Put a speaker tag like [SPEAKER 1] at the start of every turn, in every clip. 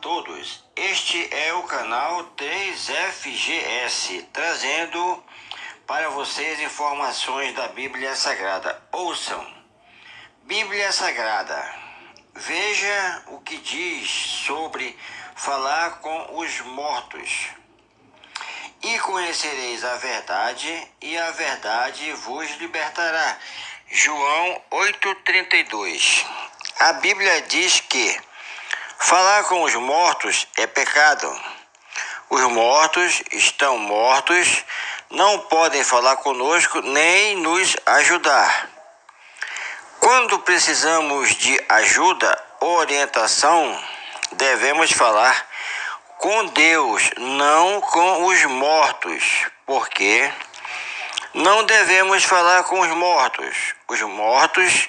[SPEAKER 1] todos, este é o canal 3FGS, trazendo para vocês informações da Bíblia Sagrada. Ouçam, Bíblia Sagrada, veja o que diz sobre falar com os mortos. E conhecereis a verdade, e a verdade vos libertará. João 8,32 A Bíblia diz que Falar com os mortos é pecado. Os mortos estão mortos, não podem falar conosco nem nos ajudar. Quando precisamos de ajuda, orientação, devemos falar com Deus, não com os mortos, porque não devemos falar com os mortos. Os mortos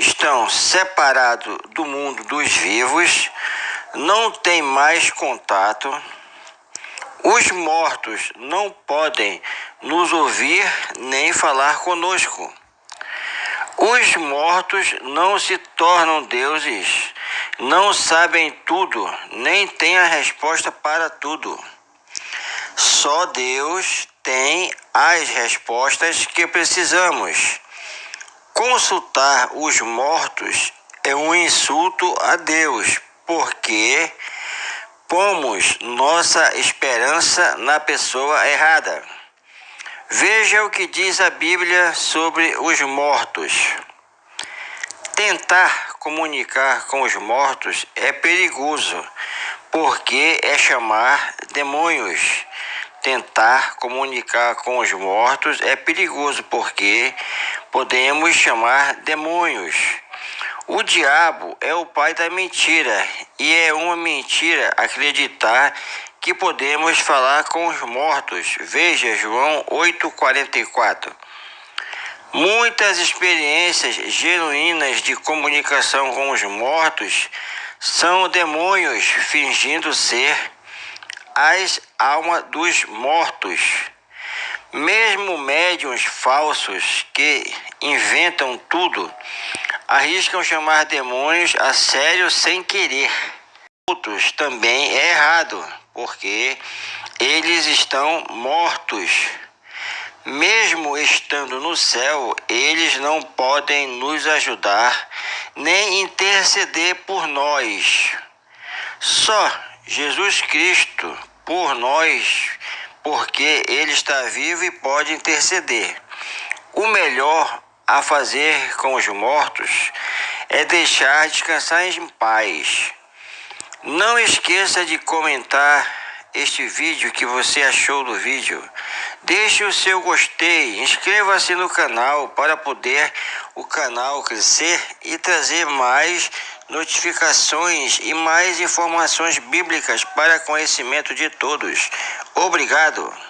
[SPEAKER 1] estão separados do mundo dos vivos, não têm mais contato. Os mortos não podem nos ouvir nem falar conosco. Os mortos não se tornam deuses, não sabem tudo, nem têm a resposta para tudo. Só Deus tem as respostas que precisamos. Consultar os mortos é um insulto a Deus, porque pomos nossa esperança na pessoa errada. Veja o que diz a Bíblia sobre os mortos. Tentar comunicar com os mortos é perigoso, porque é chamar demônios. Tentar comunicar com os mortos é perigoso, porque podemos chamar demônios. O diabo é o pai da mentira e é uma mentira acreditar que podemos falar com os mortos. Veja João 8:44. Muitas experiências genuínas de comunicação com os mortos são demônios fingindo ser as almas dos mortos. Mesmo médiums falsos que inventam tudo arriscam chamar demônios a sério sem querer. Outros também é errado, porque eles estão mortos. Mesmo estando no céu, eles não podem nos ajudar nem interceder por nós. Só Jesus Cristo por nós porque ele está vivo e pode interceder. O melhor a fazer com os mortos é deixar descansar em paz. Não esqueça de comentar este vídeo que você achou do vídeo. Deixe o seu gostei, inscreva-se no canal para poder o canal crescer e trazer mais notificações e mais informações bíblicas para conhecimento de todos. Obrigado.